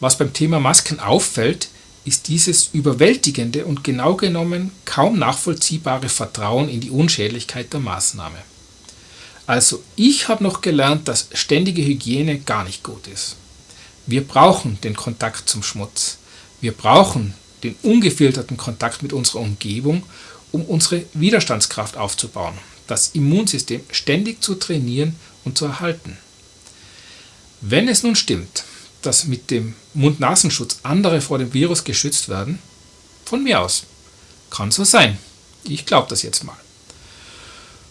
Was beim Thema Masken auffällt, ist dieses überwältigende und genau genommen kaum nachvollziehbare Vertrauen in die Unschädlichkeit der Maßnahme. Also ich habe noch gelernt, dass ständige Hygiene gar nicht gut ist. Wir brauchen den Kontakt zum Schmutz. Wir brauchen den ungefilterten Kontakt mit unserer Umgebung, um unsere Widerstandskraft aufzubauen, das Immunsystem ständig zu trainieren und zu erhalten. Wenn es nun stimmt, dass mit dem Mund-Nasenschutz andere vor dem Virus geschützt werden, von mir aus. Kann so sein. Ich glaube das jetzt mal.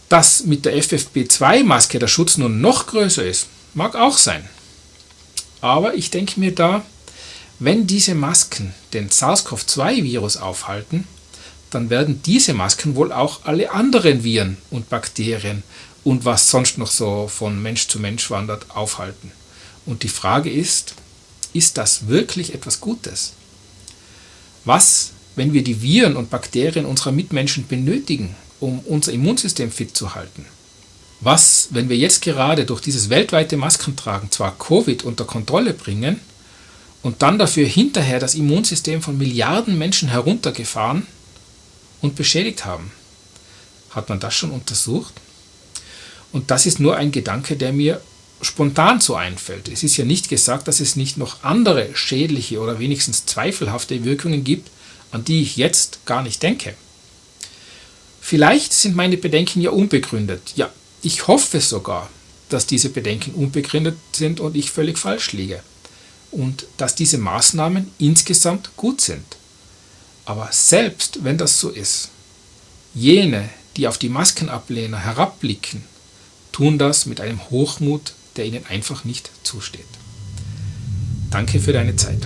Dass mit der FFP2-Maske der Schutz nun noch größer ist, mag auch sein. Aber ich denke mir da, wenn diese Masken den SARS-CoV-2-Virus aufhalten, dann werden diese Masken wohl auch alle anderen Viren und Bakterien und was sonst noch so von Mensch zu Mensch wandert, aufhalten. Und die Frage ist, ist das wirklich etwas Gutes? Was, wenn wir die Viren und Bakterien unserer Mitmenschen benötigen, um unser Immunsystem fit zu halten? Was, wenn wir jetzt gerade durch dieses weltweite Maskentragen zwar Covid unter Kontrolle bringen und dann dafür hinterher das Immunsystem von Milliarden Menschen heruntergefahren und beschädigt haben? Hat man das schon untersucht? Und das ist nur ein Gedanke, der mir spontan so einfällt. Es ist ja nicht gesagt, dass es nicht noch andere schädliche oder wenigstens zweifelhafte Wirkungen gibt, an die ich jetzt gar nicht denke. Vielleicht sind meine Bedenken ja unbegründet. Ja, ich hoffe sogar, dass diese Bedenken unbegründet sind und ich völlig falsch liege. Und dass diese Maßnahmen insgesamt gut sind. Aber selbst wenn das so ist, jene, die auf die Maskenablehner herabblicken, tun das mit einem Hochmut, der ihnen einfach nicht zusteht. Danke für deine Zeit.